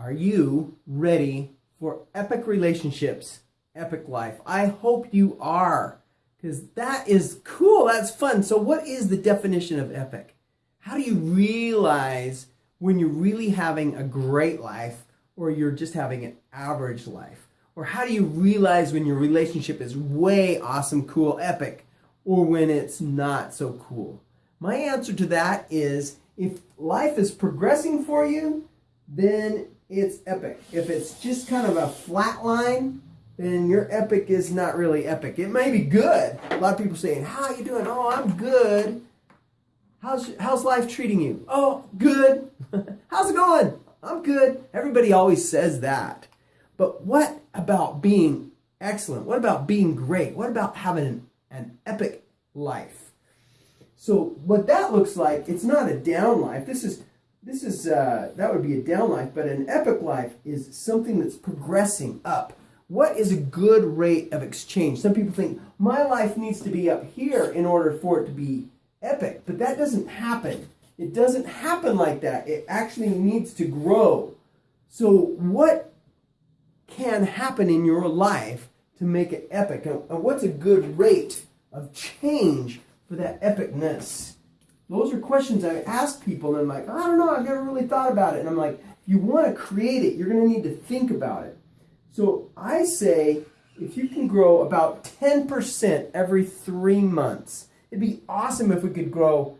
Are you ready for epic relationships, epic life? I hope you are, because that is cool. That's fun. So, what is the definition of epic? How do you realize when you're really having a great life or you're just having an average life? Or how do you realize when your relationship is way awesome, cool, epic, or when it's not so cool? My answer to that is if life is progressing for you, then it's epic. If it's just kind of a flat line, then your epic is not really epic. It may be good. A lot of people saying, "How you doing?" "Oh, I'm good." How's how's life treating you? "Oh, good." "How's it going?" "I'm good." Everybody always says that. But what about being excellent? What about being great? What about having an, an epic life? So what that looks like, it's not a down life. This is this is uh, that would be a down life, but an epic life is something that's progressing up. What is a good rate of exchange? Some people think my life needs to be up here in order for it to be epic, but that doesn't happen. It doesn't happen like that. It actually needs to grow. So what can happen in your life to make it epic? And what's a good rate of change for that epicness? Those are questions I ask people, and I'm like, I don't know, I've never really thought about it. And I'm like, if you want to create it, you're going to need to think about it. So I say if you can grow about 10% every three months, it'd be awesome if we could grow.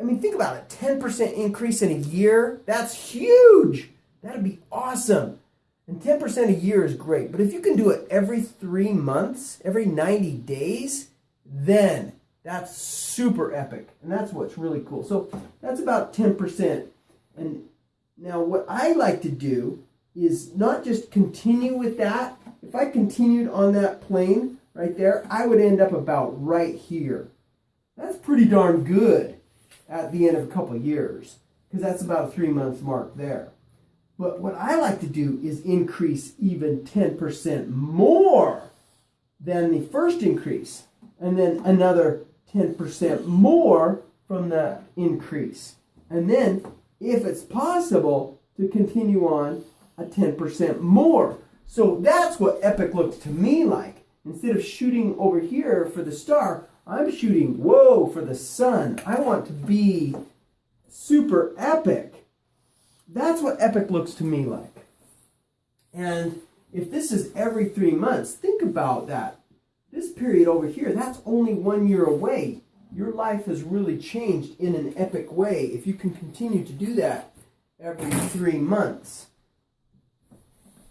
I mean, think about it 10% increase in a year. That's huge. That'd be awesome. And 10% a year is great. But if you can do it every three months, every 90 days, then that's super epic. And that's what's really cool. So that's about 10%. And now what I like to do is not just continue with that. If I continued on that plane right there, I would end up about right here. That's pretty darn good at the end of a couple of years because that's about a three month mark there. But what I like to do is increase even 10% more than the first increase and then another 10% more from that increase. And then, if it's possible, to continue on a 10% more. So that's what epic looks to me like. Instead of shooting over here for the star, I'm shooting, whoa, for the sun. I want to be super epic. That's what epic looks to me like. And if this is every three months, think about that. This period over here, that's only one year away. Your life has really changed in an epic way if you can continue to do that every three months.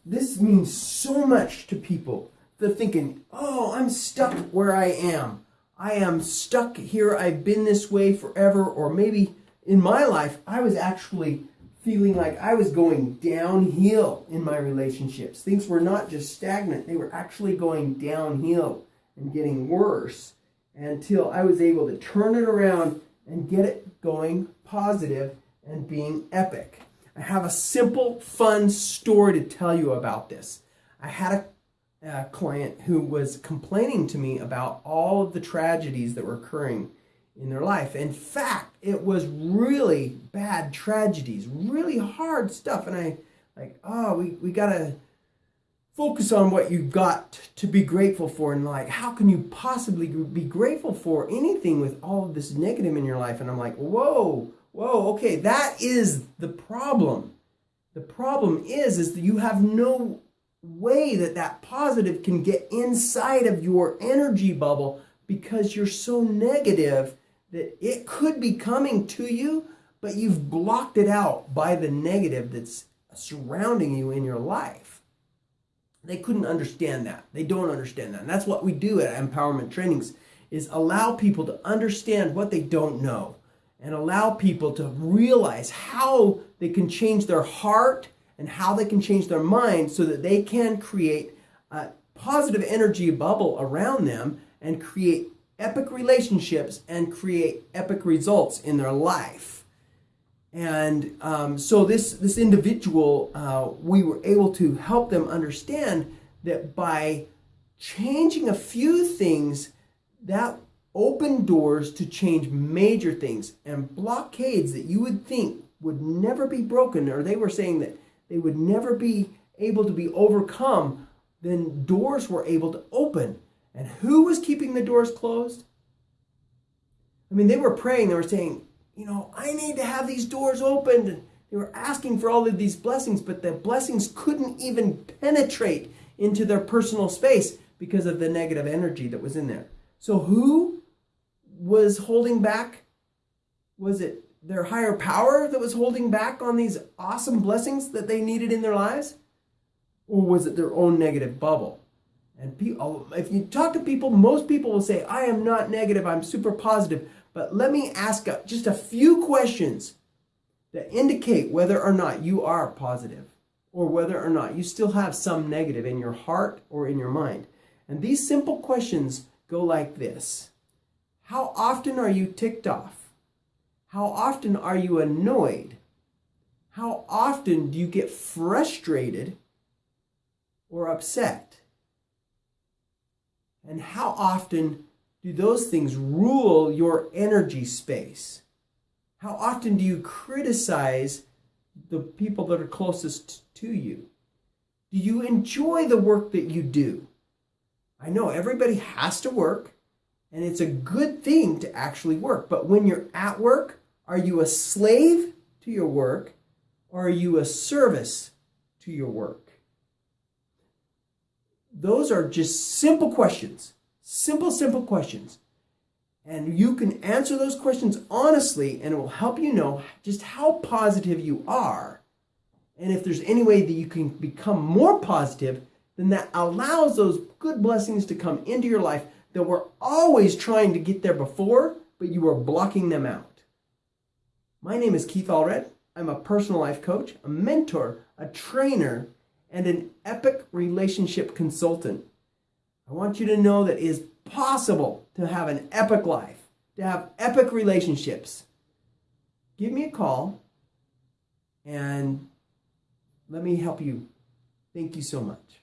This means so much to people. They're thinking, oh, I'm stuck where I am. I am stuck here. I've been this way forever. Or maybe in my life, I was actually feeling like I was going downhill in my relationships. Things were not just stagnant, they were actually going downhill and getting worse until I was able to turn it around and get it going positive and being epic. I have a simple, fun story to tell you about this. I had a, a client who was complaining to me about all of the tragedies that were occurring in their life. In fact, it was really bad tragedies, really hard stuff. And I like, oh, we, we gotta focus on what you've got to be grateful for and like how can you possibly be grateful for anything with all of this negative in your life? And i'm like whoa whoa okay that is the problem. The problem is is that you have no way that that positive can get inside of your energy bubble because you're so negative that it could be coming to you but you've blocked it out by the negative that's surrounding you in your life they couldn't understand that. They don't understand that. And that's what we do at empowerment trainings is allow people to understand what they don't know and allow people to realize how they can change their heart and how they can change their mind so that they can create a positive energy bubble around them and create epic relationships and create epic results in their life. And um, so this this individual, uh, we were able to help them understand that by changing a few things, that opened doors to change major things and blockades that you would think would never be broken, or they were saying that they would never be able to be overcome, then doors were able to open. And who was keeping the doors closed? I mean, they were praying, they were saying, you know, I need to have these doors opened. And They were asking for all of these blessings, but the blessings couldn't even penetrate into their personal space because of the negative energy that was in there. So, who was holding back? Was it their higher power that was holding back on these awesome blessings that they needed in their lives? Or was it their own negative bubble? And oh, if you talk to people, most people will say, I am not negative, I'm super positive. But let me ask just a few questions that indicate whether or not you are positive or whether or not you still have some negative in your heart or in your mind. And these simple questions go like this How often are you ticked off? How often are you annoyed? How often do you get frustrated or upset? And how often do those things rule your energy space? How often do you criticize the people that are closest to you? Do you enjoy the work that you do? I know everybody has to work, and it's a good thing to actually work. But when you're at work, are you a slave to your work or are you a service to your work? Those are just simple questions. Simple, simple questions. And you can answer those questions honestly, and it will help you know just how positive you are. And if there's any way that you can become more positive, then that allows those good blessings to come into your life that were always trying to get there before, but you were blocking them out. My name is Keith Allred. I'm a personal life coach, a mentor, a trainer, and an epic relationship consultant. I want you to know that it is possible to have an epic life, to have epic relationships. Give me a call and let me help you. Thank you so much.